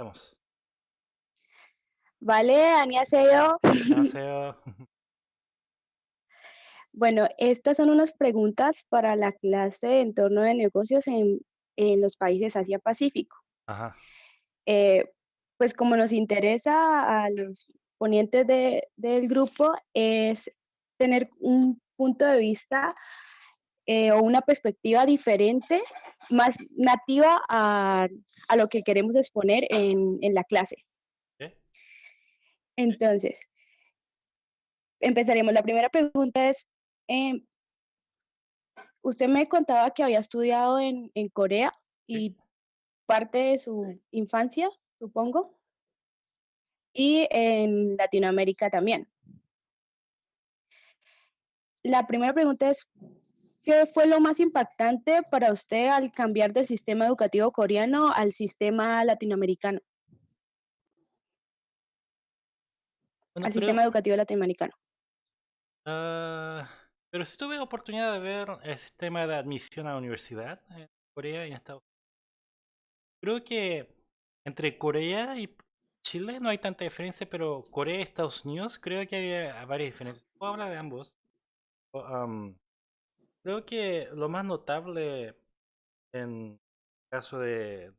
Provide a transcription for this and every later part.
estamos? Vale, 안녕하세요. 안녕하세요. Bueno, estas son unas preguntas para la clase de entorno de negocios en, en los países Asia-Pacífico. Ajá. Eh, pues como nos interesa a los ponientes de- del grupo es tener un punto de vista eh, o una perspectiva diferente, más nativa a, a lo que queremos exponer en, en la clase. Entonces, empezaremos. La primera pregunta es, em, usted me contaba que había estudiado en, en Corea y parte de su infancia, supongo, y en Latinoamérica también. La primera pregunta es, ¿qué fue lo más impactante para usted al cambiar del sistema educativo coreano al sistema latinoamericano, Bueno, al sistema educativo latinoamericano? ah, pero sí tuve oportunidad de ver el sistema de admisión a la universidad en Corea y en Estados Unidos. Creo que entre Corea y Chile no hay tanta diferencia, pero Corea y Estados Unidos creo que hay varias diferencias. Puedo hablar de ambos. Creo que lo más notable en el caso de,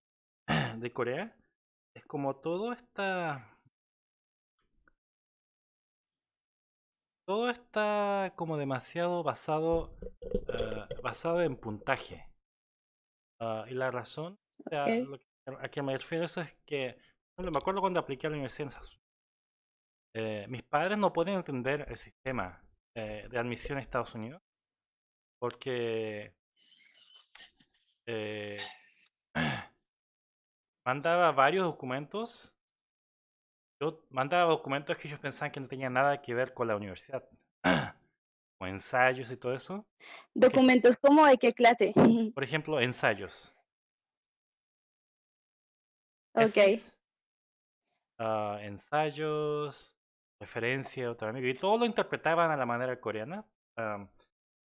de Corea es como todo está todo está como demasiado basado ah, basado en puntaje. Ah, y la razón lo que- a que me refiero eso es que por ejemplo, me acuerdo cuando apliqué a la universidad en Estados Unidos, eh, mis padres no pueden entender el sistema eh, de admisión a Estados Unidos porque eh, mandaba varios documentos. Yo mandaba documentos que ellos pensaban que no tenían nada que ver con la universidad, o ensayos y todo eso. Que, ¿Documentos como de qué clase? por ejemplo, ensayos, Ok. ah, ensayos, referencia, otro amigo, y todo lo interpretaban a la manera coreana,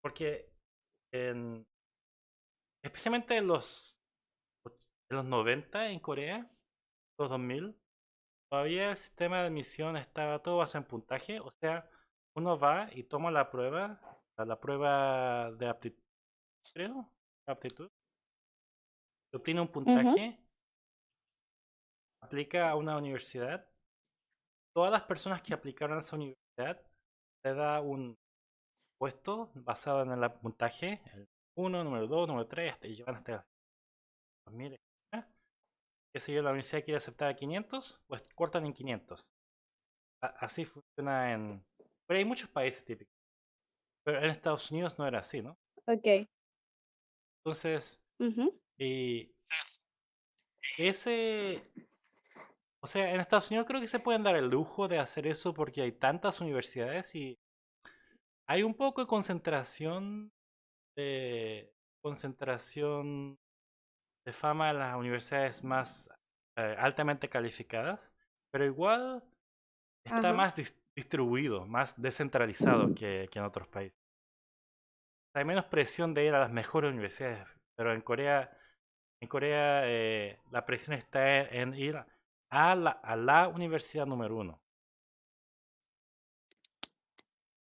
porque en, especialmente en los, en los 90 en Corea, los 2000, todavía el sistema de admisión estaba todo basado en puntaje, o sea, uno va y toma la prueba, la prueba de aptitud, creo, aptitud, obtiene un puntaje, aplica a una universidad, todas las personas que aplicaron a esa universidad le da un puesto basado en el puntaje, el 1, número 2, número 3, hasta, y llevan hasta 2000, etcétera. qué sé yo, la universidad quiere aceptar a 500, pues cortan en 500. A- Así funciona en... Pero hay muchos países típicos. Pero en Estados Unidos no era así, ¿no? Ok. Entonces, y ese... O sea, en Estados Unidos creo que se pueden dar el lujo de hacer eso porque hay tantas universidades y hay un poco de concentración de concentración de fama en las universidades más eh, altamente calificadas, pero igual está Ajá. más dis- distribuido, más descentralizado que, que en otros países. Hay menos presión de ir a las mejores universidades, pero en Corea, en Corea eh, la presión está en ir a la, a la universidad número uno.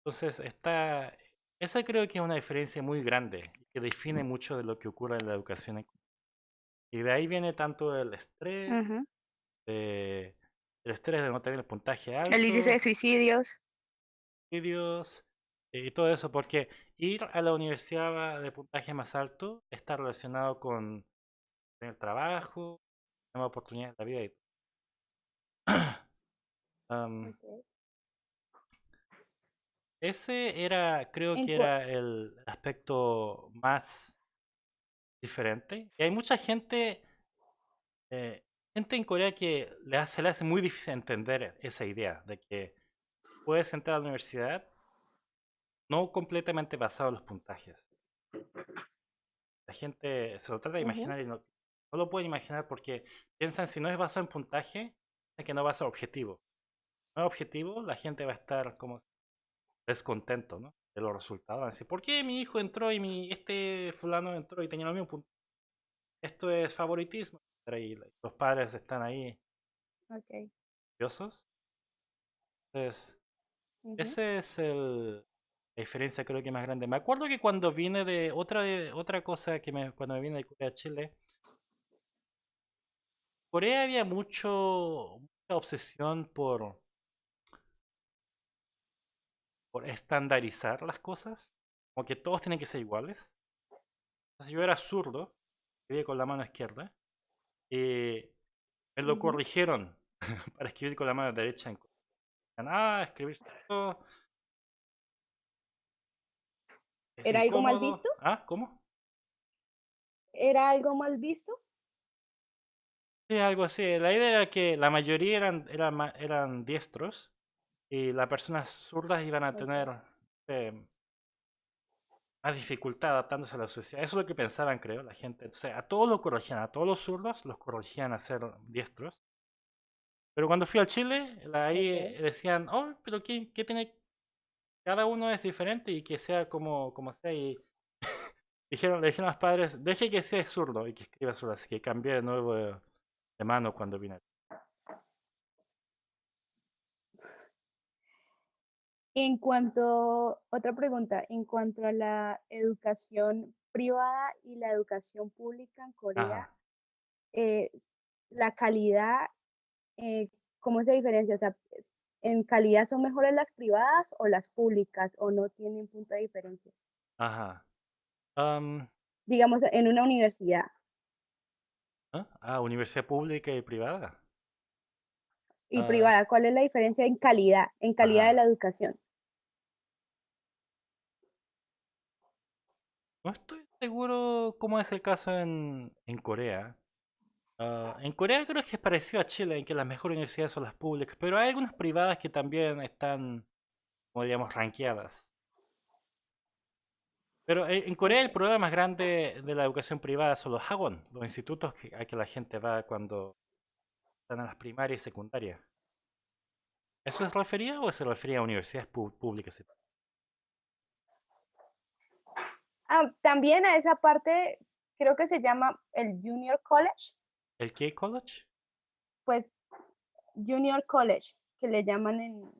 Entonces, está, esa creo que es una diferencia muy grande que define mucho de lo que ocurre en la educación. Y de ahí viene tanto el estrés, Ujú. eh, el estrés de no tener el puntaje El índice de alto, suicidios. estudios y todo eso, porque ir a la universidad de puntaje más alto está relacionado con tener trabajo, nuevas oportunidades de la vida y Am, Ok. Ese era, creo que era el aspecto más diferente. Y hay mucha gente, eh, gente en Corea que le hace, le hace muy difícil entender esa idea de que puedes entrar a la universidad no completamente basado en los puntajes. La gente se lo trata de imaginar y no, no lo puede imaginar porque piensan si no es basado en puntaje, es que no va a ser objetivo. No es objetivo, la gente va a estar como descontento, ¿no? De los resultados. ¿por qué mi hijo entró y mi este fulano entró y tenía los mismos puntos? Esto es favoritismo. Y los padres están ahí Ok. Entonces, Ujú. ese es el, la diferencia creo que más grande. Me acuerdo que cuando vine de otra, otra cosa que me, cuando me vine de Corea a Chile, Corea había mucho, mucha obsesión por, por estandarizar las cosas, como que todos tienen que ser iguales. Entonces yo era zurdo, escribía con la mano izquierda, y me lo corrigieron para escribir con la mano derecha. Ah, escribir zurdo es ¿Era algo mal incómodo. visto? Ah, ¿cómo? ¿Era algo mal visto? Sí, algo así. La idea era que la mayoría eran, eran, eran diestros y las personas zurdas iban a tener eh, más dificultad adaptándose a la sociedad. Eso es lo que pensaban, creo, la gente. O sea, a todos los corregían, a todos los zurdos los corregían a ser diestros. Pero cuando fui a Chile, ahí eh, decían, oh, pero ¿qué, qué tiene? Cada uno es diferente y que sea como, como sea. Y dijeron, le dijeron a los padres, deje que sea zurdo y que escriba zurdo. Así que cambié de nuevo de, de mano cuando vine. En cuanto, otra pregunta, en cuanto a la educación privada y la educación pública en Corea, eh, la calidad, eh, ¿cómo se diferencia? O sea, ¿en calidad son mejores las privadas o las públicas o no tienen punto de diferencia? ajá. Am, Digamos, en una universidad ¿ah? Ah, universidad pública y privada. y Ah, privada, ¿cuál es la diferencia en calidad, en calidad de la educación? No estoy seguro cómo es el caso en, en Corea. Ah, en Corea creo que es parecido a Chile, en que las mejores universidades son las públicas, pero hay algunas privadas que también están, como diríamos, rankeadas. Pero en en Corea el problema más grande de la educación privada son los hagwon, los institutos que, a que la gente va cuando están en las primarias y secundarias. ¿Eso se refería o se refería a universidades públicas? Ah, también a esa parte, creo que se llama el Junior College, ¿El K-College? pues Junior College, que le llaman en,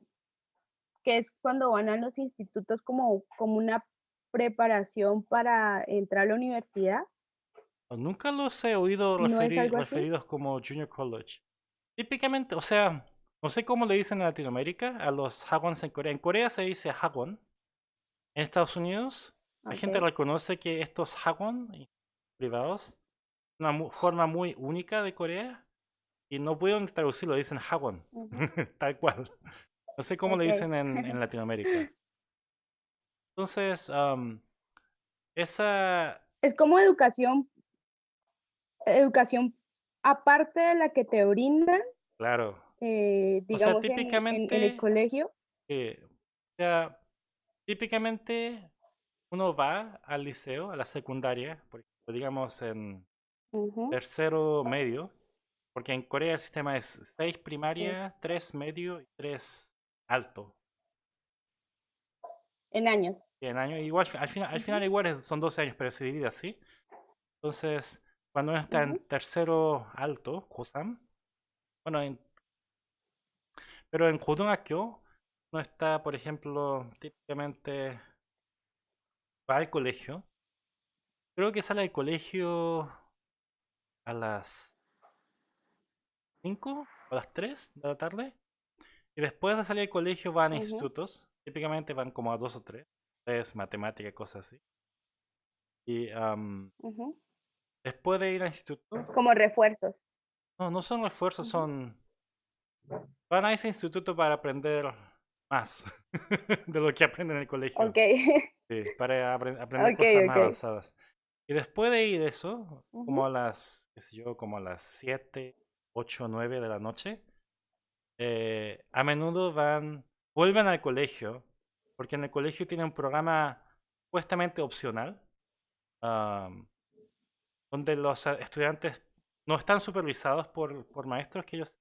que es cuando van a los institutos como, como una preparación para entrar a la universidad, Nunca los he oído ¿no es referi- algo así? referidos como Junior College. Típicamente, o sea, no sé cómo le dicen en Latinoamérica a los hagwons en Corea. En Corea se dice hagwon. En Estados Unidos, la gente reconoce que estos hagwon privados una mu- forma muy única de Corea y no pueden traducirlo, dicen hagwon, tal cual. No sé cómo le Ok. dicen en, en Latinoamérica. Entonces, am, esa, Es como educación, educación aparte de la que te brindan, claro. eh, O sea, digamos, en, en, en el típicamente, colegio. eh, o sea, típicamente uno va al liceo, a la secundaria, por ejemplo, digamos en tercero medio, porque en Corea el sistema es 6 sí, primaria, 3 medio y 3 alto. en años. En año, igual, al final, al final igual son 12 años, pero se divide así. Entonces, cuando uno está en tercero alto, Kosam, bueno, en- pero en Go등akyo uno está, por ejemplo, típicamente va al colegio. Creo que sale del colegio a las 5 o a las 3 de la tarde. Y después de salir del colegio van a institutos. Típicamente van como a dos o tres. Es matemática, cosas así. Y ujú. después de ir al instituto, Como refuerzos. no, no son refuerzos, son... Van a ese instituto para aprender más de lo que aprenden en el colegio. Ok, Sí, para apre- aprender ok, cosas más ok. avanzadas. Y después de ir eso, como Ujú, a las, qué sé yo, como a las 7 8 9 de la noche, eh, a menudo van, vuelven al colegio, porque en el colegio tienen un programa supuestamente opcional, am, donde los estudiantes no están supervisados por, por maestros que ellos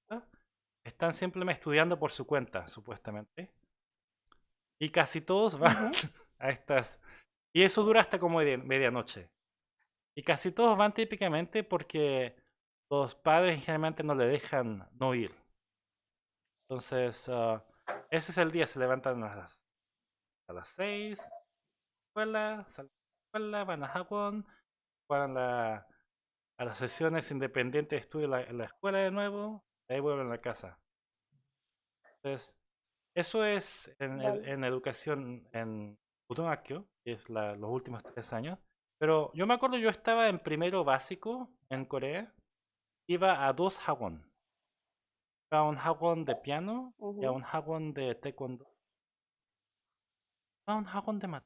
están simplemente estudiando por su cuenta, supuestamente. Y casi todos van ujú, a estas... Y eso dura hasta como media- medianoche. Y casi todos van típicamente porque los padres generalmente no le dejan no ir. Entonces, uh, ese es el día, se levantan a las, a las 6, escuela, salen de la escuela, van a Japón, van a, la, a las sesiones independientes de estudio en la, en la escuela de nuevo, y ahí vuelven a la casa. Entonces, eso es en, Vale. en educación en Gotongakkyo, que es la, los últimos tres años. Pero yo me acuerdo, yo estaba en primero básico en Corea, iba a dos hagwon. Iba a un hagwon de piano y a un hagwon de taekwondo. A un hagwon de mat.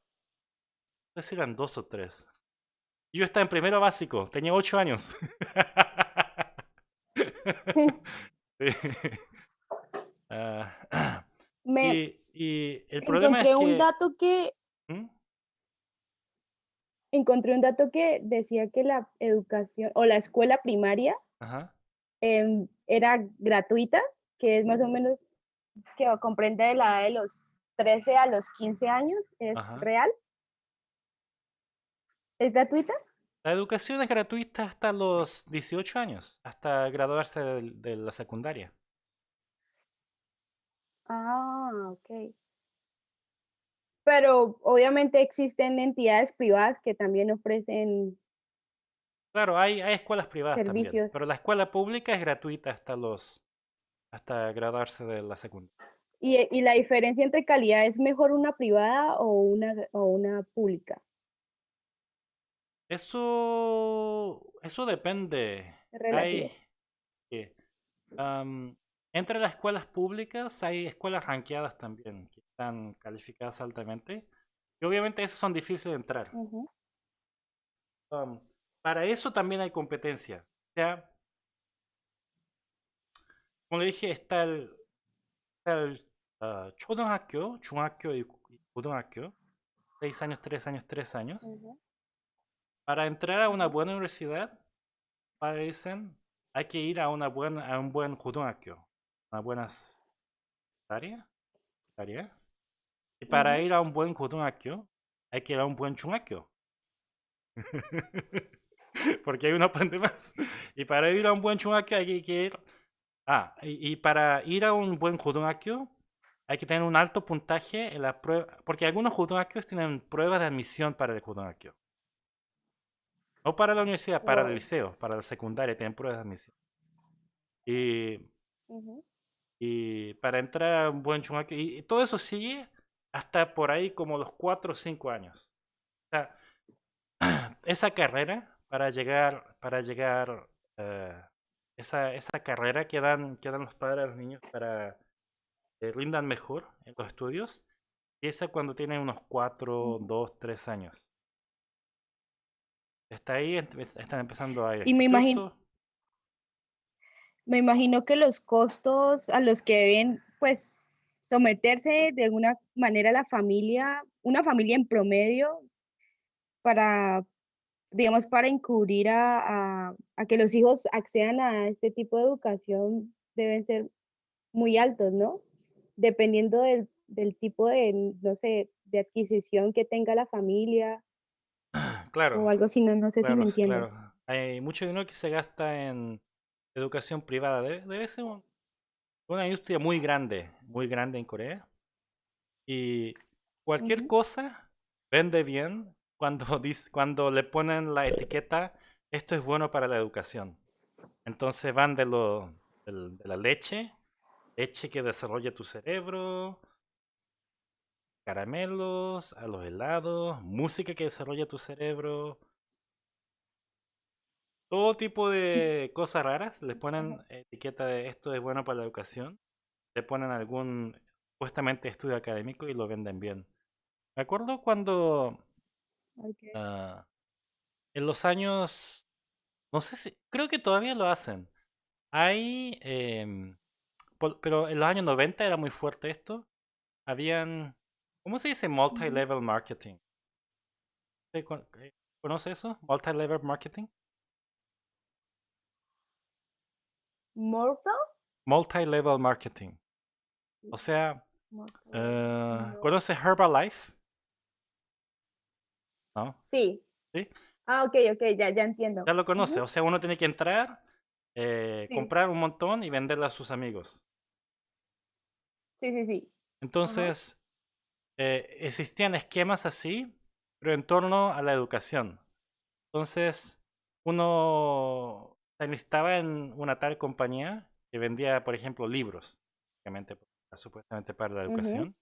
No sé si eran dos o tres. Yo estaba en primero básico, tenía ocho años. Sí. Ah, Me y, y el problema es encontré un que... dato que ¿Mm? encontré un dato que decía que la educación o la escuela primaria Ajá. em, era gratuita, que es más o menos que comprende de la edad de los 13 a los 15 años, ¿es Ajá. real? ¿Es gratuita? La educación es gratuita hasta los 18 años, hasta graduarse de, de la secundaria. Ah, ok. Pero obviamente existen entidades privadas que también ofrecen Claro, hay, hay escuelas privadas también, servicios. pero la escuela pública es gratuita hasta los hasta graduarse de la secundaria. ¿Y, y la diferencia entre calidad es mejor una privada o una, o una pública? Eso eso depende. Hay entre las escuelas públicas hay escuelas ranqueadas también están calificadas altamente y obviamente esas son difíciles de entrar. Ujú, Um, para eso también hay competencia. O sea, como le dije, está el, está el ah, 초등학교, 중학교 y y 고등학교. Seis años, tres años, tres años. ujú, Para entrar a una ujú, buena universidad, padres dicen, hay que ir a, una buena, a un buen 고등학교, una buena área, área. Y para ujú, ir a un buen 고등학교, hay que ir a un buen 중학교. Porque ahí uno aprende más. Y para ir a un buen 중학교 hay que ir... Ah, y, y para ir a un buen 고등학교 hay que tener un alto puntaje en la prueba... Porque algunos 고등학교s tienen pruebas de admisión para el 고등학교. No para la universidad, para el Wow. liceo, para la secundaria tienen pruebas de admisión. Y, ujú, y para entrar a un buen 중학교... Y, y todo eso sigue hasta por ahí como los 4 o 5 años. O sea, esa carrera para llegar, para llegar, eh, esa, esa carrera que dan, que dan los padres a los niños para que rindan mejor en los estudios, empieza cuando tienen unos 4, ujú. 2, 3 años. Está ahí, están empezando a ir Y me imagino, me imagino que los costos a los que deben, pues, someterse de alguna manera la familia, una familia en promedio, para, digamos, para encubrir a, a, a que los hijos accedan a este tipo de educación, deben ser muy altos, ¿no? Dependiendo del, del tipo de, no sé, de adquisición que tenga la familia Claro, o algo así, no, no sé si me claro, entiendes. claro. Hay mucho dinero que se gasta en educación privada. Debe, debe ser un- una industria muy grande, muy grande en Corea. Y cualquier cosa vende bien cuando, dis- cuando le ponen la etiqueta, esto es bueno para la educación. Entonces van de, lo, de la leche, leche que desarrolla tu cerebro, caramelos, a los helados, música que desarrolla tu cerebro, todo tipo de cosas raras. Le ujú, ponen etiqueta de esto es bueno para la educación. Le ponen algún supuestamente estudio académico y lo venden bien. Me acuerdo cuando ah, en los años, no sé si, creo que todavía lo hacen. Hay, em, pero en los años 90 era muy fuerte esto. Habían, ¿cómo se dice? Multi-level marketing. ¿Usted con- eh, ¿Conoce eso? Multi-level marketing. Mortal, Multi-level marketing. O sea, mortal, eh, no. ¿conoce Herbalife? ¿No? Sí. ¿Sí? Ah, ok, ok, ya, ya entiendo. Ya lo conoce. O sea, uno tiene que entrar, eh, Sí. comprar un montón y venderle a sus amigos. Sí, sí, sí. Entonces, eh, existían esquemas así, pero en torno a la educación. Entonces, uno se enlistaba en una tal compañía que vendía, por ejemplo, libros, supuestamente para la educación.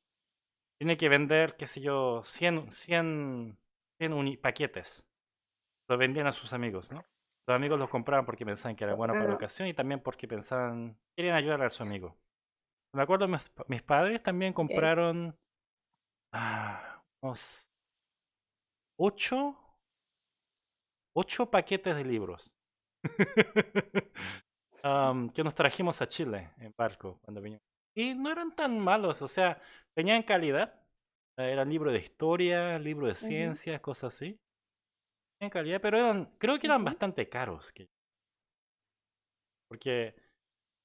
Tiene que vender, qué sé yo, 100, 100, 100 uni- paquetes. Lo vendían a sus amigos, ¿no? Los amigos los compraban porque pensaban que era bueno para la educación y también porque pensaban, querían ayudar a su amigo. Me acuerdo, mis, mis padres también compraron ah, unos ocho, ocho paquetes de libros que nos trajimos a Chile en barco cuando vinimos. Y no eran tan malos, o sea, tenían calidad. Eran libros de historia, libros de ciencias, cosas así. Tenían calidad, pero eran, creo que eran bastante caros. que- porque,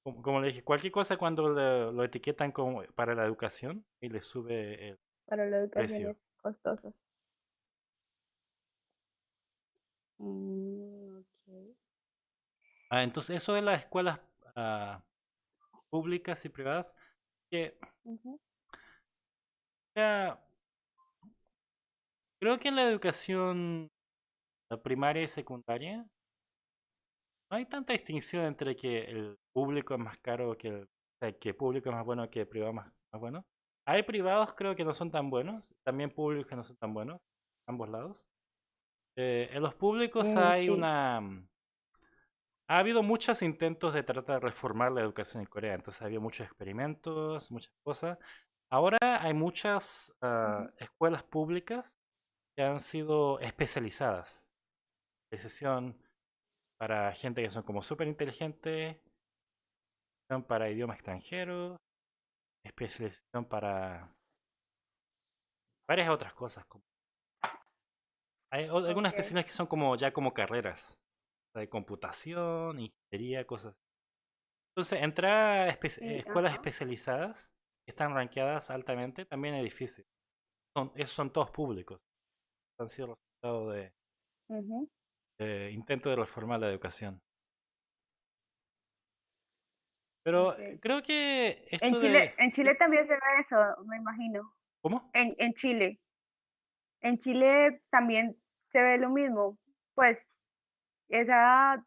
como, como le dije, cualquier cosa cuando lo, lo etiquetan como para la educación y le sube el Para la educación precio. es costoso. Mm. Ah, entonces, eso de las escuelas ah, públicas y privadas, que creo que en la educación la primaria y secundaria no hay tanta distinción entre que el público es más caro que el, o sea, que público es más bueno que privado más, más bueno. Hay privados creo que no son tan buenos, también públicos que no son tan buenos, ambos lados. Eh, en los públicos mm, hay sí. una... Ha habido muchos intentos de tratar de reformar la educación en Corea, entonces ha habido muchos experimentos, muchas cosas. Ahora hay muchas Ujú, escuelas públicas que han sido especializadas. Decisión para gente que son como súper inteligentes, para idiomas extranjeros, especialización para varias otras cosas. Hay algunas okey. especialidades que son como ya como carreras de computación, ingeniería, cosas. Entonces, entrar a espe- eh, Sí, escuelas ajá. especializadas que están rankeadas altamente también es difícil. Son, esos son todos públicos. Han sido resultado de, Ujú, de intento de reformar la educación. Pero creo que En Chile de... en Chile también se ve eso, me imagino. ¿Cómo? En en Chile. En Chile también se ve lo mismo, pues, esa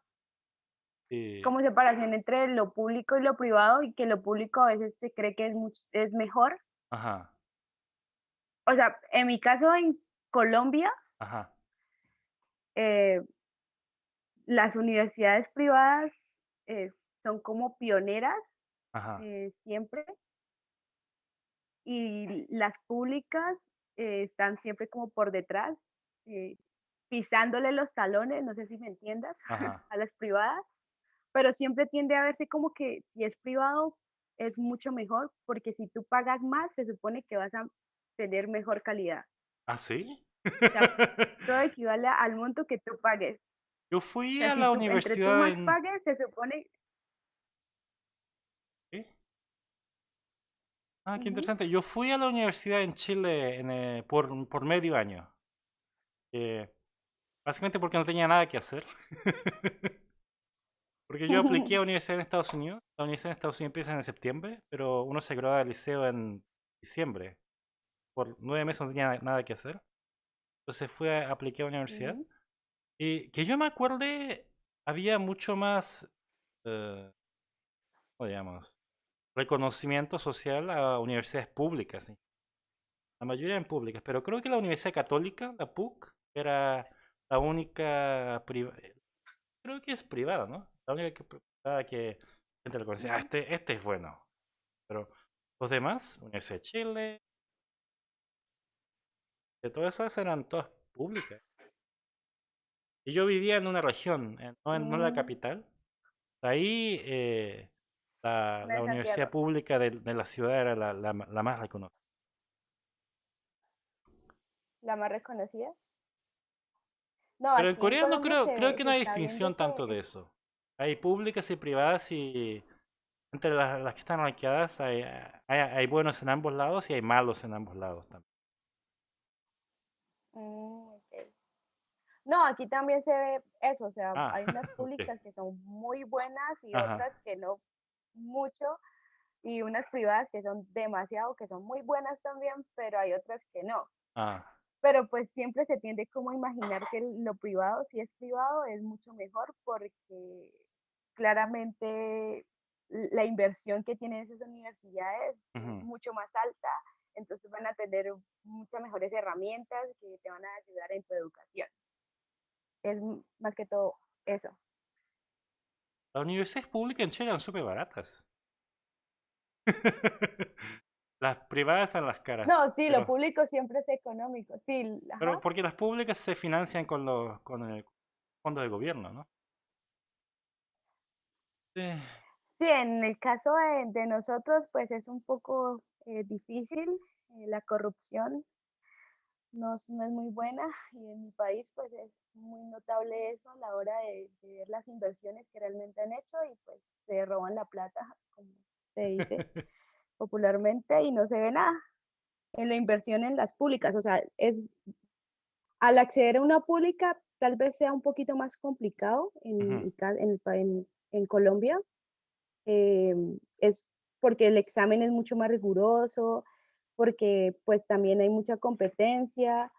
como separación entre lo público y lo privado, y que lo público a veces se cree que es much es mejor. Ajá, O sea, en mi caso en Colombia, ajá, eh, las universidades privadas, eh, son como pioneras, ajá, eh, siempre, y las públicas, están siempre como por detrás, pisándole los talones, no sé si me entiendas, ajá. a las privadas. Pero siempre tiende a verse como que si es privado es mucho mejor, porque si tú pagas más, se supone que vas a tener mejor calidad. ¿Ah, sí? O sea, todo equivale al monto que tú pagues. Yo O fui sea, a si la tú, entre tú universidad más en... pagues, se supone ¿Sí? Ah, qué interesante. Yo fui a la universidad en Chile en, eh, por, por medio año. eh, básicamente porque no tenía nada que hacer. Porque yo apliqué a universidad en Estados Unidos. La universidad en Estados Unidos empieza en septiembre, pero uno se gradúa del liceo en diciembre. Por nueve meses no tenía nada que hacer. Entonces fui a apliqué a la universidad. Y que yo me acuerde, había mucho más, eh, ¿cómo digamos? Reconocimiento social a universidades públicas. ¿sí? La mayoría eran públicas, pero creo que la Universidad Católica, la PUC, era la única privada. Creo que es privada, ¿no? La única que, privada que gente le conocía, ah, este, este es bueno. Pero los demás, Universidad de Chile, de todas esas eran todas públicas. Y yo vivía en una región, en- no, en, no en la Mm, capital. Ahí eh, la, universidad pública de, de la ciudad era la, la, la más reconocida. la más reconocida. No, Pero en Corea no creo, se creo que no hay distinción tanto de es eso. Hay públicas y privadas y entre las, las que están rankeadas hay, hay, hay buenos en ambos lados y hay malos en ambos lados también. mm. No, aquí también se ve eso, o sea, Ah, hay unas públicas que son muy buenas y Ajá, otras que no mucho, y unas privadas que son demasiado, que son muy buenas también, pero hay otras que no. Ah, Pero pues siempre se tiende como a imaginar que lo privado, si es privado, es mucho mejor porque claramente la inversión que tienen esas universidades es mucho más alta, entonces van a tener muchas mejores herramientas que te van a ayudar en tu educación. Es más que todo eso. Las universidades públicas en Chile eran súper baratas. Las privadas están las caras, No, sí, lo público siempre es económico, sí, ajá. pero porque las públicas se financian con los con el fondo de gobierno, ¿no? Sí. Sí, en el caso de, de nosotros, pues es un poco eh, difícil, eh, la corrupción no, es- no es muy buena y en mi país pues es muy notable eso a la hora de, de ver las inversiones que realmente han hecho y pues se roban la plata, como se dice popularmente, y no se ve nada en la inversión en las públicas. O sea, es, al acceder a una pública tal vez sea un poquito más complicado en, mi ca- en, en- en Colombia, eh, es porque el examen es mucho más riguroso, porque pues también hay mucha competencia,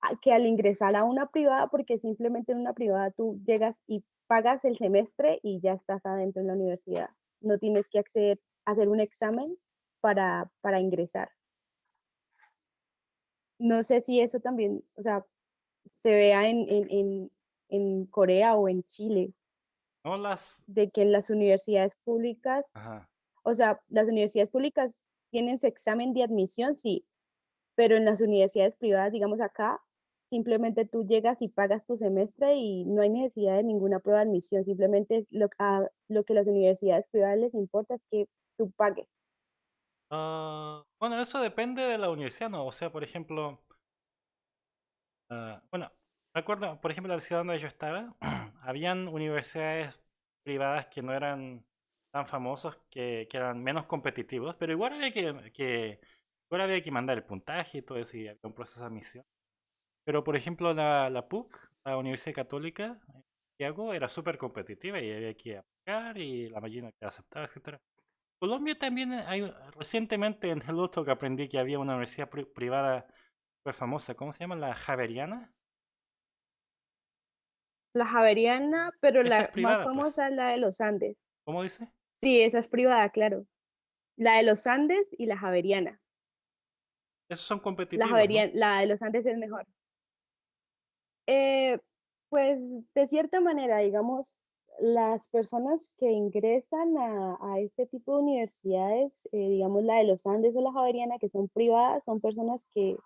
a- que al ingresar a una privada, porque simplemente en una privada tú llegas y pagas el semestre y ya estás adentro en la universidad. No tienes que acceder hacer un examen para, para ingresar. No sé si eso también, o sea, se vea en, en, en, en Corea o en Chile, No las... de que en las universidades públicas, Ajá. o sea, las universidades públicas tienen su examen de admisión, sí, pero en las universidades privadas, digamos acá, simplemente tú llegas y pagas tu semestre y no hay necesidad de ninguna prueba de admisión, simplemente lo, a, lo que las universidades privadas les importa es que tú pagues. Ah, bueno, eso depende de la universidad, ¿no? O sea, por ejemplo, ah, bueno, me acuerdo, por ejemplo, la ciudad donde yo estaba, habían universidades privadas que no eran tan famosos, que, eran menos competitivos, pero igual había que, igual había que mandar el puntaje y todo eso, y había un proceso de admisión. Pero, por ejemplo, la, PUC, la Universidad Católica, en Santiago, era súper competitiva y había que aplicar y la mayoría que aceptaba, etcétera. Colombia también hay, recientemente en el otro que aprendí que había una universidad pri- privada súper famosa, ¿cómo se llama? La Javeriana. La Javeriana, pero Esa la más pues. famosa es la de los Andes. ¿Cómo dice? Sí, esa es privada, claro. La de los Andes y la Javeriana. Esos son La competitivos, ¿no? Javeriana, la de los Andes es mejor. Eh, pues de cierta manera, digamos, las personas que ingresan a, a este tipo de universidades, eh, digamos la de los Andes o la Javeriana, que son privadas, son personas que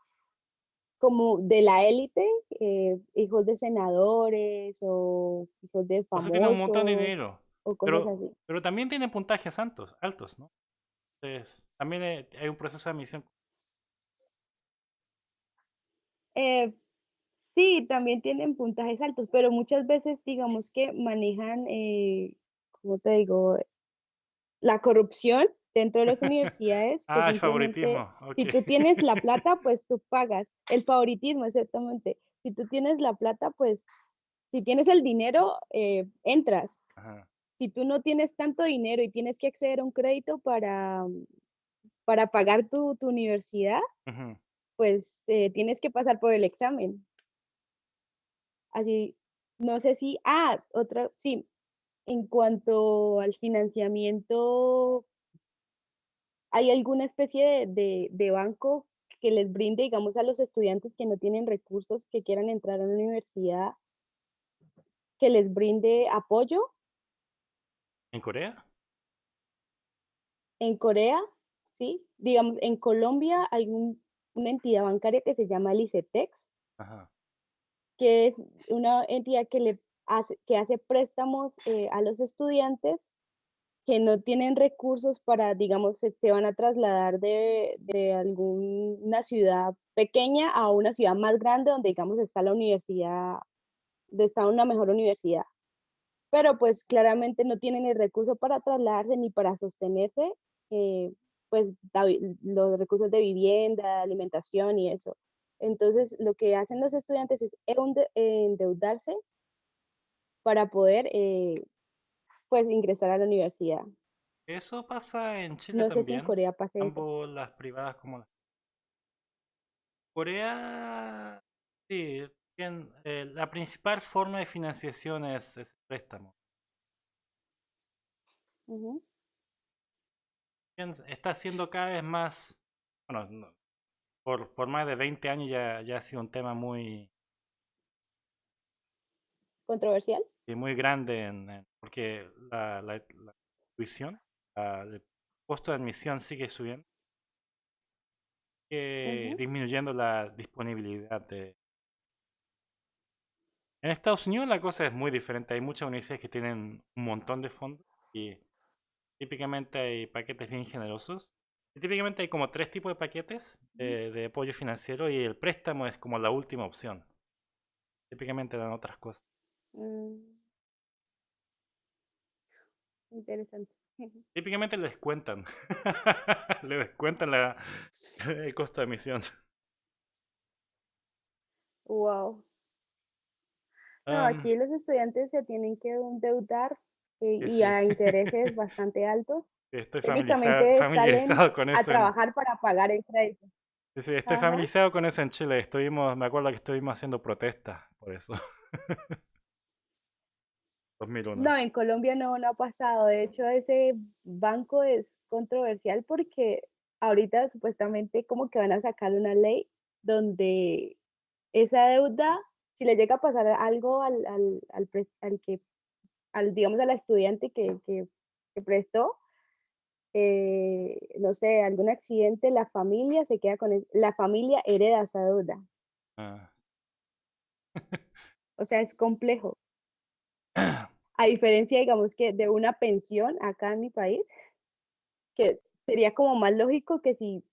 como de la élite, eh, hijos de senadores o hijos de O sea, tienen un montón de famosos dinero. o cosas Pero, así. pero también tienen puntajes altos, altos, ¿no? Entonces, también eh, hay un proceso de admisión. Eh, sí, también tienen puntajes altos, pero muchas veces digamos que manejan, eh, como te digo, la corrupción dentro de las universidades, Ah, el favoritismo, si tú tienes la plata, pues tú pagas. El favoritismo, exactamente. Si tú tienes la plata, pues si tienes el dinero, eh, entras. Ajá. Si tú no tienes tanto dinero y tienes que acceder a un crédito para, para pagar tu, tu universidad, pues eh, tienes que pasar por el examen. Así, no sé si, ah, otra, sí, en cuanto al financiamiento ¿Hay alguna especie de, de, de banco que les brinde, digamos, a los estudiantes que no tienen recursos, que quieran entrar a una universidad, que les brinde apoyo? ¿En Corea? En Corea, sí. Digamos, en Colombia hay un- una entidad bancaria que se llama el ICETEX, Ajá. Que es una entidad que, le hace, que hace préstamos eh, a los estudiantes que no tienen recursos para, digamos, se, van a trasladar de, de alguna ciudad pequeña a una ciudad más grande donde, digamos, está la universidad, está una mejor universidad. Pero pues claramente no tienen el recurso para trasladarse ni para sostenerse, eh, pues los recursos de vivienda, alimentación y eso. Entonces, lo que hacen los estudiantes es endeudarse para poder, eh, pues, ingresar a la universidad. Eso pasa en Chile No sé si en Corea pase eso. las privadas como las... Corea, sí, bien, eh, la principal forma de financiación es, es el préstamo. Bien, está siendo cada vez más, bueno, no, por, por más de 20 años ya, ya ha sido un tema muy, ¿Controversial? y muy grande, en- en- porque la, la, la tuición, la- el costo de admisión sigue subiendo, sigue disminuyendo la disponibilidad de... En Estados Unidos la cosa es muy diferente, hay muchas universidades que tienen un montón de fondos y típicamente hay paquetes bien generosos. Y típicamente hay como tres tipos de paquetes ujú, de, de apoyo financiero y el préstamo es como la última opción. Típicamente dan otras cosas. mm, interesante. Típicamente le descuentan. le descuentan la, el costo de admisión. Wow. No, aquí los estudiantes se tienen que endeudar eh, y sí. a intereses bastante altos. Estoy familiarizado, familiarizado con a eso en, trabajar para pagar el crédito. sí, sí, estoy Ajá. familiarizado con eso en Chile. Estuvimos, me acuerdo que estuvimos haciendo protestas por eso. 2001. No, en Colombia no, no ha pasado. De hecho, ese banco es controversial porque ahorita supuestamente como que van a sacar una ley donde esa deuda, si le llega a pasar algo al, al, al, al que, al, digamos, al estudiante que, que, que prestó, eh, no sé, algún accidente, la familia se queda con, la familia hereda esa deuda. Ah. O sea, es complejo. A diferencia, digamos, que de una pensión acá en mi país, que sería como más lógico que si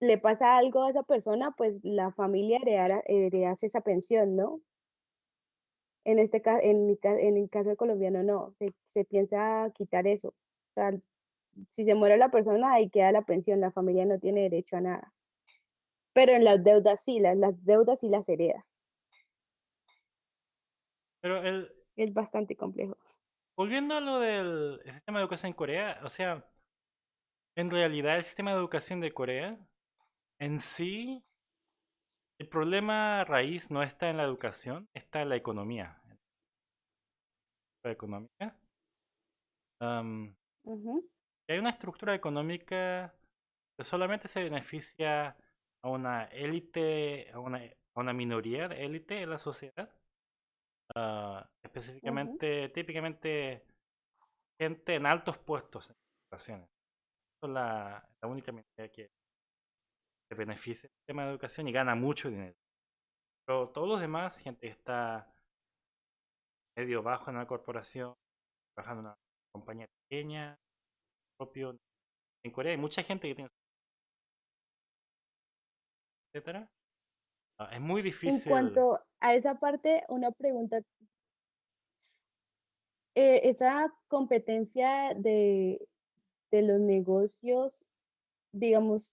le pasa algo a esa persona, pues la familia heredara, heredase esa pensión, ¿no? En este caso, en mi en el caso colombiano no, se, se piensa quitar eso. O sea, si se muere la persona, ahí queda la pensión, la familia no tiene derecho a nada. Pero en las deudas sí, las, las deudas sí las hereda. Pero el, Es bastante complejo. volviendo a lo del el sistema de educación en Corea, o sea, en realidad el sistema de educación de Corea en sí, el problema raíz no está en la educación, está en la economía. La económica. Am, Ujú, hay una estructura económica que solamente se beneficia a una élite, a una, a una minoría de élite en la sociedad. Ah, específicamente, típicamente gente en altos puestos en educación. Esa es la, la única minoría que se beneficia del sistema de educación y gana mucho dinero. Pero todos los demás, gente que está medio bajo en una corporación, trabajando en una compañía pequeña, propio. En Corea hay mucha gente que tiene, etcétera. Ah, es muy En difícil. cuanto a esa parte, una pregunta, eh, esa competencia de, de los negocios, digamos,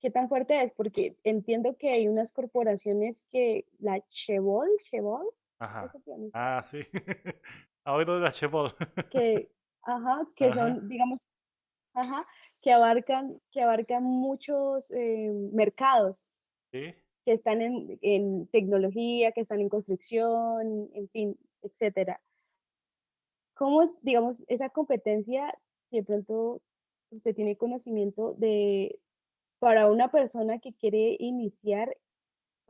¿qué tan fuerte es? Porque entiendo que hay unas corporaciones que, la Chevol, Chevol, ¿cómo Ajá. Ah, sí. Ha oído de la Chebol. Que, ajá, que Ajá. son, digamos, ajá, que abarcan, que abarcan muchos eh, mercados, Sí. que están en, en tecnología, que están en construcción, en fin, etcétera. ¿Cómo, digamos, esa competencia, si de pronto usted tiene conocimiento de, para una persona que quiere iniciar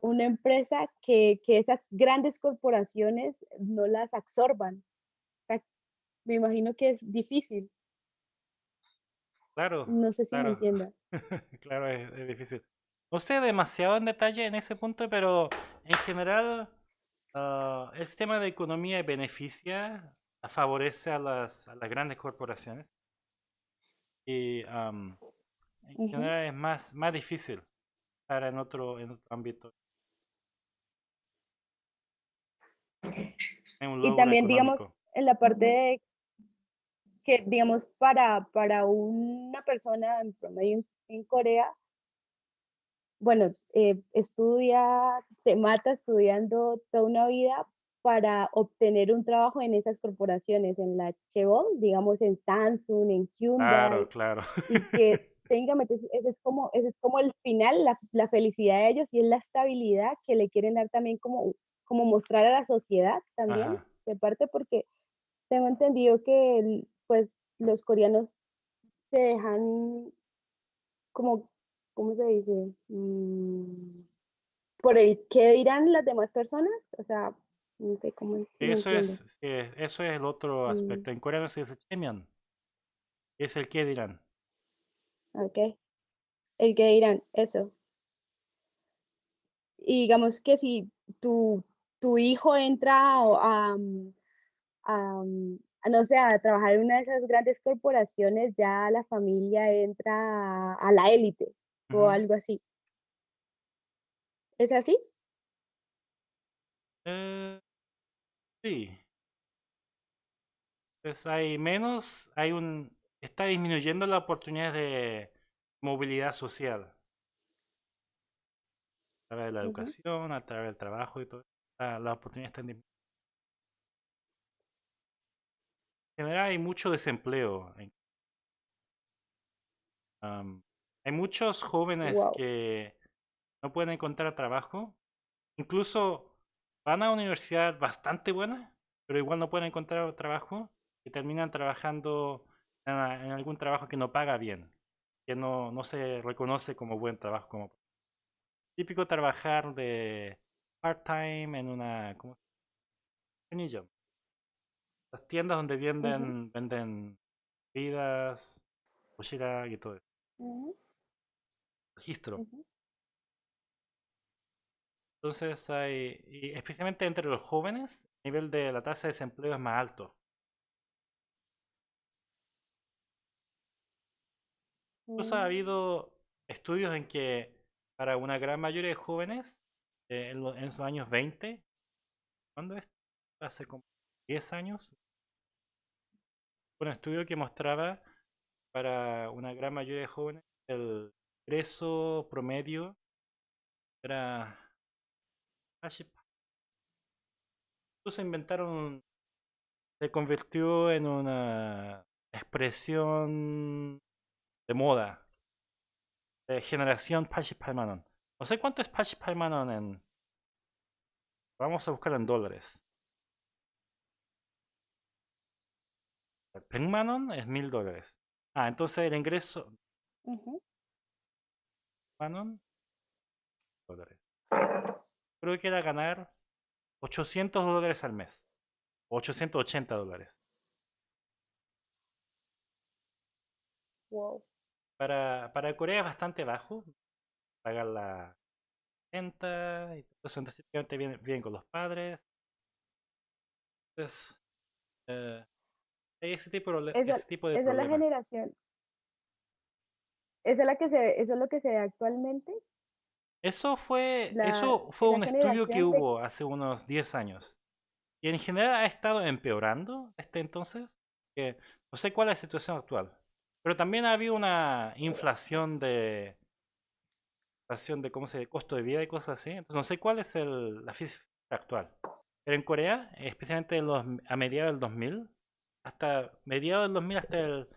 una empresa, que, que esas grandes corporaciones no las absorban? Me imagino que es difícil, Claro, no sé si me claro. entienda. Claro, es, es difícil. No sé demasiado en detalle en ese punto, pero en general ah, el sistema de economía beneficia, favorece a las, a las grandes corporaciones y am, en general es más, más difícil estar en otro, en otro ámbito, en un Y también, digamos, económico. en la parte de que, digamos, para, para una persona en promedio en, en Corea, bueno, eh, estudia, se mata estudiando toda una vida para obtener un trabajo en esas corporaciones, en la Chevron, digamos en Samsung, en Claro, Hyundai, claro. y que técnicamente ese ese es como ese es como el final, la la felicidad de ellos y es la estabilidad que le quieren dar también como como mostrar a la sociedad también, Ajá. de parte porque tengo entendido que el pues, los coreanos se dejan como, ¿cómo se dice? Mm, por el qué dirán las demás personas, o sea, no sé cómo Eso es, sí, eso es el otro Mm, aspecto. En coreano se dice "chaemeon", es el qué dirán. okey, el qué dirán, eso. Y digamos que si tu tu hijo entra o a, a, a, no sé, a trabajar en una de esas grandes corporaciones, ya la familia entra a la élite o algo así. ¿Es así? Eh, sí, pues hay menos, hay un, está disminuyendo la oportunidad de movilidad social a través de la educación, a través del trabajo y todo. La- Las oportunidades están disminuyendo. En general hay mucho desempleo. hay muchos jóvenes que no pueden encontrar trabajo. Incluso van a universidad bastante buena, pero igual no pueden encontrar trabajo y terminan trabajando en, algún trabajo que no paga bien, que no, no se reconoce como buen trabajo. Como típico trabajar de part-time en una ¿cómo? Las tiendas donde venden, venden bebidas, doshira y todo eso. Registro. Entonces hay, y especialmente entre los jóvenes, el nivel de la tasa de desempleo es más alto. Incluso ha Mm, habido estudios en que para una gran mayoría de jóvenes, eh, en, lo- en sus años 20, ¿cuándo es? Hace como 10 años, un estudio que mostraba para una gran mayoría de jóvenes el ingreso promedio era... Incluso inventaron, se convirtió en una expresión de moda, de generación 88 No sé cuánto es 88 en... Vamos a buscar en dólares. Penmanon es mil dólares. Ah, entonces el ingreso. Manon, dólares. Creo que era ganar 800 dólares al mes. 880 dólares. Wow. Para, para Corea es bastante bajo. Pagar la renta y todo eso. Entonces, vienen, viven con los padres. Entonces, eh, ese tipo, de, Esa ese tipo de esa es la generación esa es la que se ve eso es lo que se ve actualmente, Eso fue, la eso fue un estudio que de hubo hace unos 10 años. Y en general ha estado empeorando este entonces. No sé cuál es la situación actual. Pero también ha habido una inflación de, inflación de cómo se de costo de vida y cosas así. Entonces no sé cuál es el, la cifra actual. Pero en Corea, especialmente en los, a mediados del 2000, hasta mediados del 2000 hasta el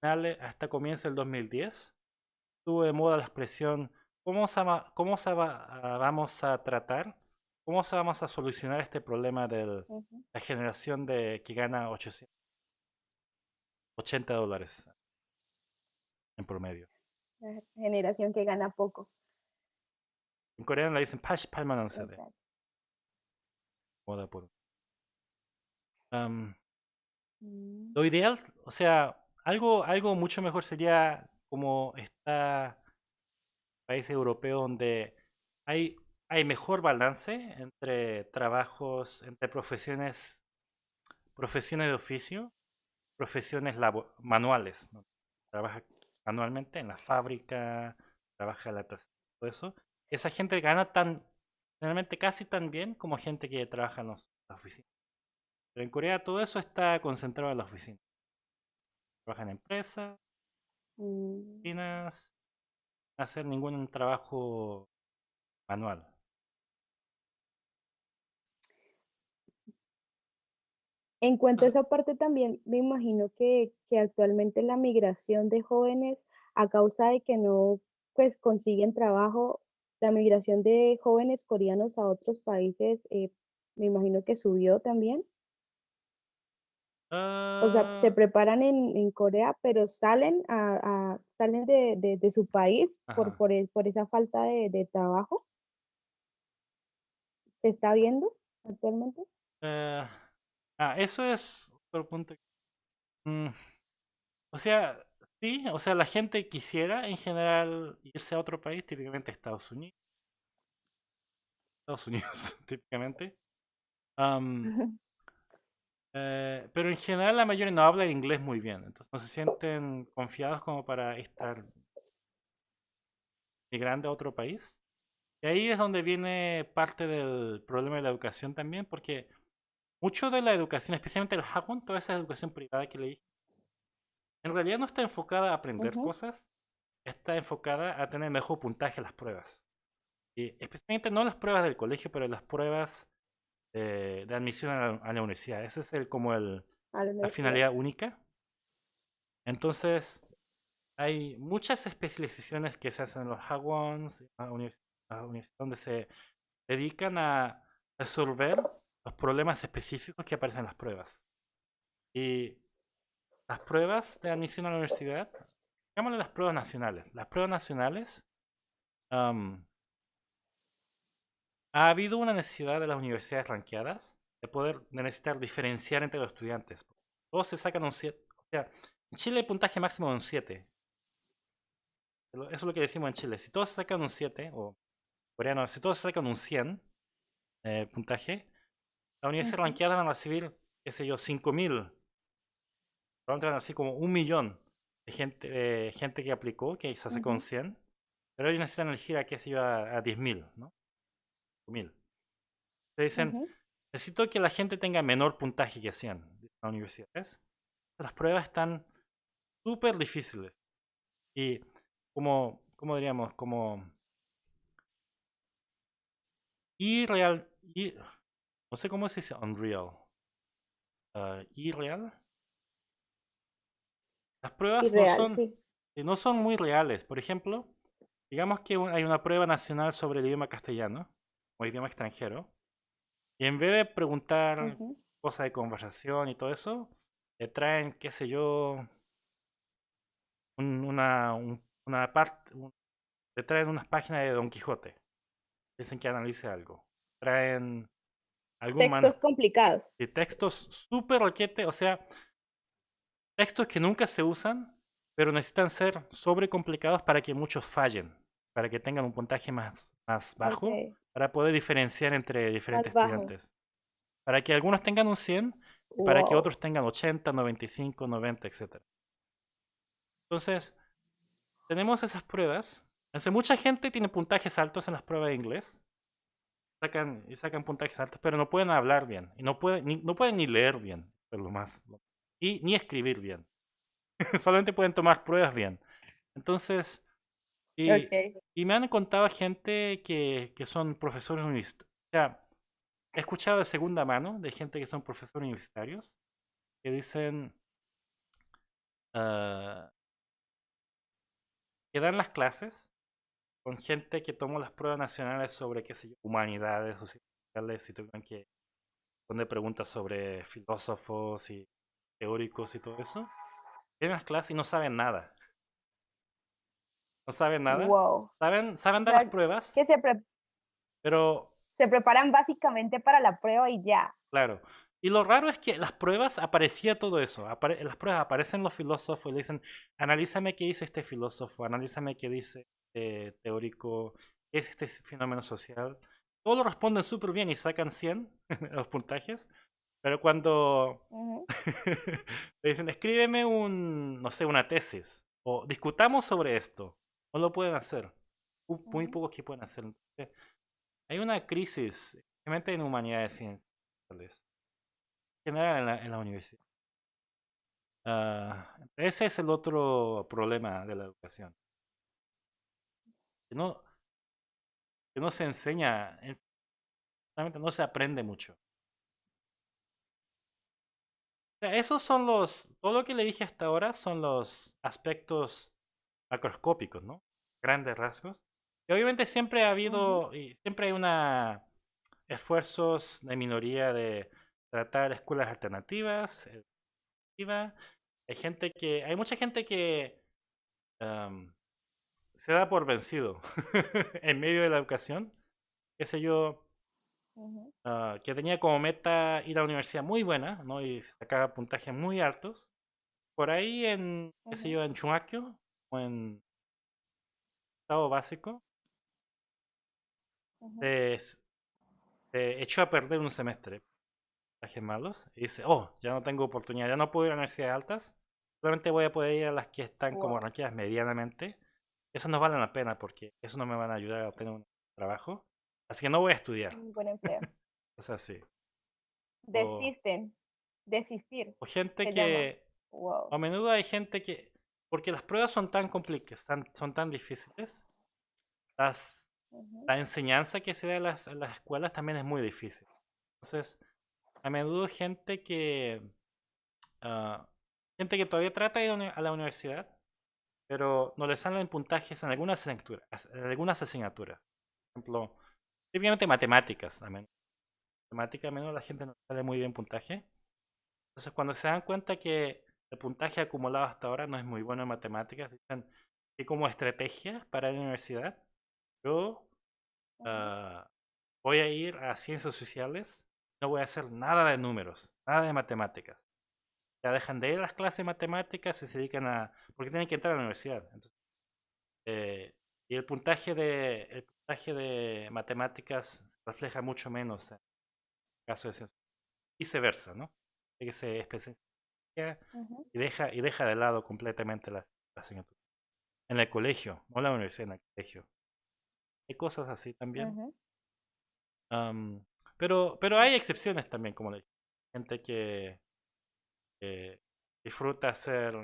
final, hasta comienzo del 2010, estuvo de moda la expresión ¿cómo, se va- cómo se va- ah, vamos a tratar? ¿Cómo se vamos a solucionar este problema de la generación de que gana 880 dólares en promedio? La generación que gana poco. En coreano le dicen Pash Palmanon moda por. Mm, lo ideal, o sea, algo, algo mucho mejor sería como está países europeos donde hay, hay mejor balance entre trabajos, entre profesiones, profesiones de oficio, profesiones manuales. Trabaja manualmente en la fábrica, trabaja en la todo eso. Esa gente gana tan, generalmente casi tan bien como gente que trabaja en las oficinas. Pero en Corea todo eso está concentrado en las oficinas. Trabajan en empresas, mm. oficinas, sin hacer ningún trabajo manual. En cuanto a esa parte también, me imagino que que actualmente la migración de jóvenes, a causa de que no, pues, consiguen trabajo, la migración de jóvenes coreanos a otros países, eh, me imagino que subió también. O sea, se ah, preparan en en Corea, pero salen a a salen de de de su país por ajá. por por esa falta de de trabajo, ¿se está viendo actualmente? Eh, ah, eso es otro punto. Mm, o sea, sí, o sea, la gente quisiera en general irse a otro país, típicamente Estados Unidos, Estados Unidos, típicamente. Am, eh, pero en general la mayoría no habla inglés muy bien, entonces no se sienten confiados como para estar migrando a otro país. Y ahí es donde viene parte del problema de la educación también, porque mucho de la educación, especialmente el Hagwon, toda esa educación privada que leí, en realidad no está enfocada a aprender Ujú, cosas, está enfocada a tener mejor puntaje en las pruebas. Y especialmente no las pruebas del colegio, pero las pruebas eh, de admisión a la, a la universidad. Esa es el, como el, la finalidad única. Entonces, hay muchas especializaciones que se hacen en los Hagwons, en donde se dedican a resolver los problemas específicos que aparecen en las pruebas. Y las pruebas de admisión a la universidad, llamémosle las pruebas nacionales. Las pruebas nacionales, am, ha habido una necesidad de las universidades ranqueadas de poder de necesitar diferenciar entre los estudiantes. Todos se sacan un 7. O sea, en Chile el puntaje máximo es un 7. Eso es lo que decimos en Chile. Si todos se sacan un 7, o coreano, si todos se sacan un 100 eh, puntaje, las universidades Ujú, ranqueadas van a recibir, qué sé yo, 5000. Probablemente van a recibir como un millón de gente, de gente que aplicó, que se sacó un ujú, 100. Pero ellos necesitan elegir a, qué sé yo, a, a 10.000, ¿no? 5.000. Te dicen, necesito que la gente tenga menor puntaje que 100 en la universidad. ¿ves? Las pruebas están súper difíciles. Y como, como diríamos, como irreal, no sé cómo se dice unreal, ah, irreal. Las pruebas no son, sí. eh, no son muy reales. Por ejemplo, digamos que un- hay una prueba nacional sobre el idioma castellano o idioma extranjero. Y en vez de preguntar cosas de conversación y todo eso, le traen, qué sé yo, un- una, un- una parte, un- le traen unas páginas de Don Quijote. Dicen que analice algo. Traen algún Textos complicados. de textos súper roquete, o sea, textos que nunca se usan, pero necesitan ser sobrecomplicados para que muchos fallen, para que tengan un puntaje más, más bajo, Okey, para poder diferenciar entre diferentes estudiantes. Para que algunos tengan un 100 y para que Wow. otros tengan 80, 95, 90, etcétera. Entonces, tenemos esas pruebas. Entonces, mucha gente tiene puntajes altos en las pruebas de inglés. Sacan, y sacan puntajes altos, pero no pueden hablar bien. Y no pueden ni, no pueden ni leer bien, por lo más. Y ni escribir bien. Solamente pueden tomar pruebas bien. Entonces, y, me han contado gente que, que son profesores universitarios. O sea, he escuchado de segunda mano de gente que son profesores universitarios que dicen ah, que dan las clases con gente que tomó las pruebas nacionales sobre, qué sé yo, humanidades o sociales y tuvieron que poner preguntas sobre filósofos y teóricos y todo eso. Tienen las clases y no saben nada. No saben nada. Wow. Saben, saben O dar las pruebas, que se pre pero se preparan básicamente para la prueba y ya. claro. Y lo raro es que las pruebas aparecía todo eso. Apare- en las pruebas aparecen los filósofos y le dicen, analízame qué dice este filósofo, analízame qué dice este teórico, qué es este fenómeno social. Todos lo responden súper bien y sacan 100 en los puntajes. Pero cuando Ujú, le dicen, escríbeme un, no sé, una tesis o discutamos sobre esto, no lo pueden hacer. Mu- Muy pocos que pueden hacer. Entonces, hay una crisis, especialmente en humanidades y ciencias, en general en la, en la universidad. Ah, ese es el otro problema de la educación. Que no, que no se enseña, realmente no se aprende mucho. esos son los, todo lo que le dije hasta ahora son los aspectos macroscópicos, ¿no? Grandes rasgos. Y obviamente siempre ha habido, y siempre hay una esfuerzos de minoría de tratar escuelas alternativas. Eh, hay gente que, hay mucha gente que se da por vencido en medio de la educación. Qué sé yo, ah, que tenía como meta ir a la universidad muy buena, ¿no? Y sacaba puntajes muy altos. Por ahí en, qué sé yo, en Chumaquio en estado básico, se, echó a perder un semestre. Puntajes malos. Y dice, oh, ya no tengo oportunidad, ya no puedo ir a universidades altas. Solamente voy a poder ir a las que están como ranqueadas medianamente eso no vale la pena porque eso no me van a ayudar a obtener un trabajo. Así que no voy a estudiar. Un buen empleo. es así. Desisten. Desistir. O gente que... A menudo hay gente que... Porque las pruebas son tan complicadas, son tan difíciles. Las, La enseñanza que se da en las, las escuelas también es muy difícil. Entonces, a menudo gente que... Ah, gente que todavía trata de ir a la universidad pero no le salen puntajes en algunas asignaturas. En algunas asignaturas. Por ejemplo, típicamente matemáticas. También. Matemática, menos la gente no sale muy bien puntaje. Entonces, cuando se dan cuenta que el puntaje acumulado hasta ahora no es muy bueno en matemáticas, dicen que como estrategia para la universidad, yo ah, voy a ir a ciencias sociales, no voy a hacer nada de números, nada de matemáticas ya dejan de ir a las clases de matemáticas y se dedican a... porque tienen que entrar a la universidad. Eh, y el puntaje, de, el puntaje de matemáticas se refleja mucho menos en el caso de ciencias. Viceversa, ¿no? que se especializa y, deja, y deja de lado completamente las, asignaturas. En el colegio, no en la universidad, en el colegio. Hay cosas así también. pero, pero hay excepciones también, como le dije. Gente que disfruta hacer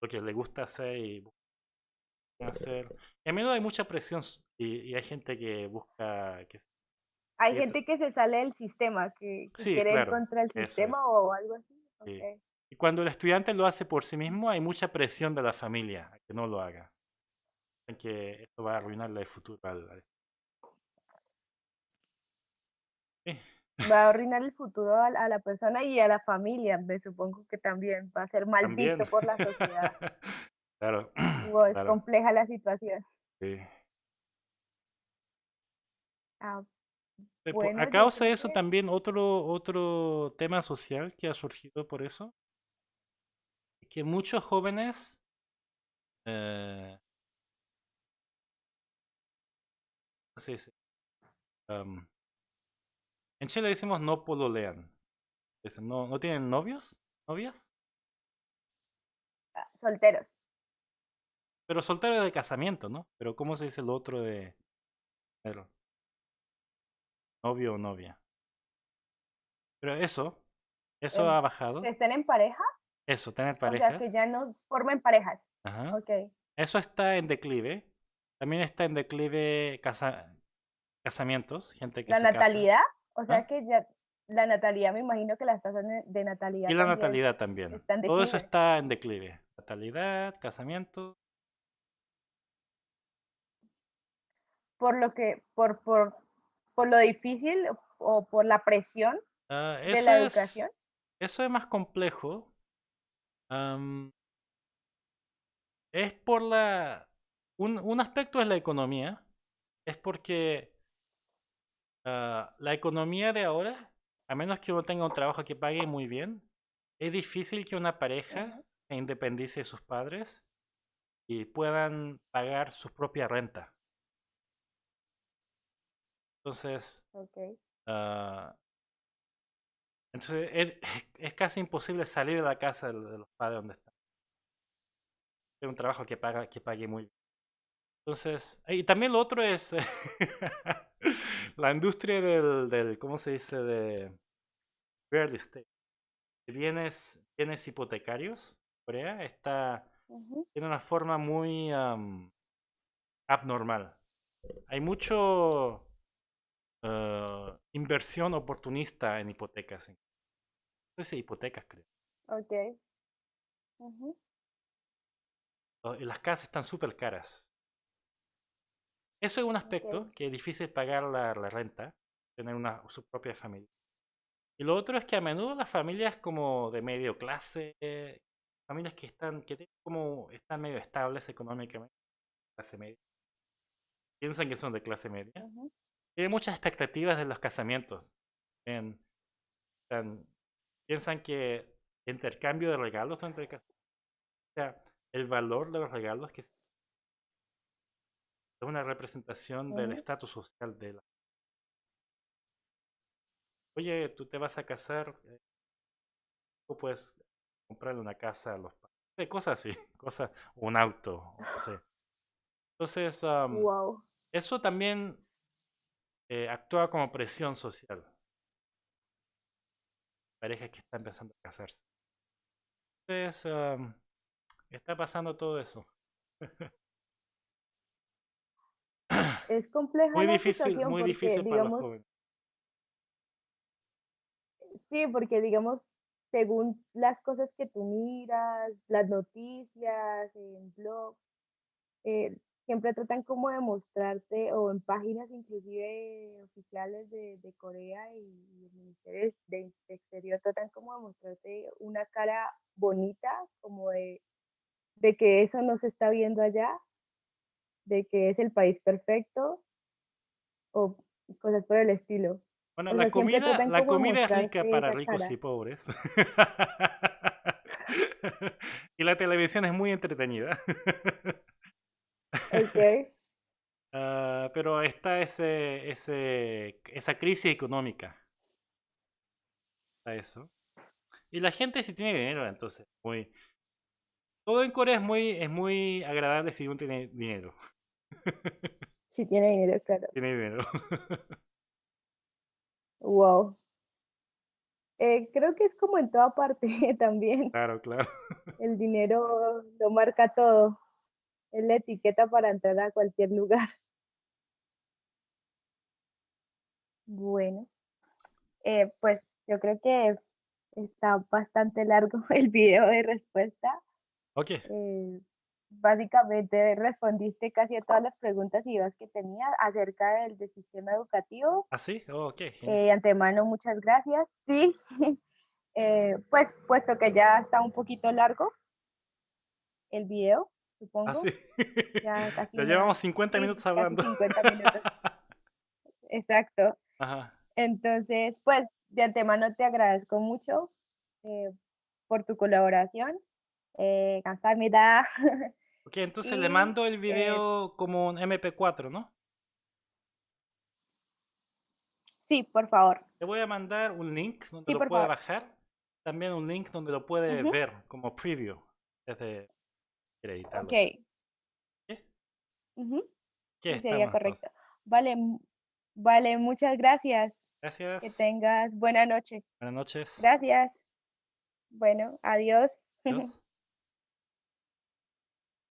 lo que le gusta hacer y hacer. Y a menudo hay mucha presión y, hay gente que busca... Que, hay gente que se sale del sistema, que, quiere ir contra el sistema o algo así. Y cuando el estudiante lo hace por sí mismo, hay mucha presión de la familia a que no lo haga. Que esto va a arruinarle el futuro al, va a arruinar el futuro a, la persona y a la familia, me supongo que también va a ser mal visto por la sociedad. claro. es compleja la situación. Sí. Ah, a causa de eso también otro, otro tema social que ha surgido por eso, que muchos jóvenes eh, ¿cómo se dice? En Chile decimos no pololean. Dicen, no, ¿No tienen novios? ¿Novias? Ah, solteros. Pero solteros de casamiento, ¿no? Pero ¿cómo se dice el otro de... novio o novia? Pero eso, eso ha bajado. ¿Estén en pareja? Eso, tener parejas. O sea, que ya no formen parejas. Ajá. Okay. Eso está en declive. También está en declive casa... casamientos, gente que ¿La natalidad? O sea que ya la natalidad, me imagino que las tasas de natalidad. Y la natalidad también. Todo eso está en declive. Natalidad, casamiento. Por lo que, por, por, por lo difícil o por la presión ah, de la educación. eso es más complejo. es por la. Un, un aspecto es la economía. Es porque Ah, la economía de ahora, a menos que uno tenga un trabajo que pague muy bien, es difícil que una pareja se independice de sus padres y puedan pagar su propia renta. Entonces, ah, entonces es, casi imposible salir de la casa de, los padres donde están. Es un trabajo que, paga, que pague muy bien. Entonces, y también lo otro es la industria del, del, ¿cómo se dice? De real estate. Bienes, bienes hipotecarios, Corea, está, tiene una forma muy abnormal. Hay mucho uh, inversión oportunista en hipotecas. Entonces, hipotecas, creo. Ok. Y las casas están súper caras. Eso es un aspecto que es difícil pagar la, la renta, tener una, su propia familia. Y lo otro es que a menudo las familias como de medio clase, eh, familias que están, que como están medio estables económicamente, clase media, piensan que son de clase media. Tienen muchas expectativas de los casamientos. En- tan- piensan que intercambio de regalos entre o sea, el valor de los regalos que es una representación del estatus social de la Oye, tú te vas a casar, tú puedes comprarle una casa a los padres, cosas así, cosas, un auto, no sé. Entonces, am, Wow. eso también eh, actúa como presión social. Parejas que están empezando a casarse. Entonces, am, está pasando todo eso. Es compleja Muy difícil, muy porque, difícil para los jóvenes. sí, porque, digamos, según las cosas que tú miras, las noticias, en blogs, eh, siempre tratan como de mostrarte, o en páginas inclusive oficiales de, de Corea y, y el Ministerio de, de Exterior tratan como de mostrarte una cara bonita, como de, de que eso no se está viendo allá, de que es el país perfecto, o cosas por el estilo. Bueno, O la sea, comida, la comida es rica para ricos cara. y pobres. Y la televisión es muy entretenida. Ok. Ah, pero está ese, ese, esa crisis económica. Está eso. Y la gente si tiene dinero, entonces, muy... Todo en Corea es muy, es muy agradable si uno tiene dinero. Si tiene dinero, claro. Tiene dinero. Wow. Eh, creo que es como en toda parte también. Claro, claro. El dinero lo marca todo. Es la etiqueta para entrar a cualquier lugar. Bueno, eh, pues yo creo que está bastante largo el video de respuesta. Ok, Eh, básicamente respondiste casi a todas las preguntas y dudas que tenía acerca del, del sistema educativo. ¿así? Oh, ok, Eh, antemano, muchas gracias. Sí, eh, pues puesto que ya está un poquito largo el video, ¿Ah, supongo. Ah. Ya, casi llevamos 50 minutos hablando. 50 minutos. Exacto. Ajá. Entonces, pues de antemano te agradezco mucho eh, por tu colaboración. Eh, me da. Ok, entonces le mando el eh video como un MP4, ¿no? Sí, por favor. Te voy a mandar un link donde lo puede favor. bajar. También un link donde lo puede ver como preview desde Ok. así. ¿Sí? ujú, ¿Qué sería correcto. Vale, vale, muchas gracias. Que Gracias. tengas buena noche. Buenas noches. Gracias. Bueno, adiós. Adiós.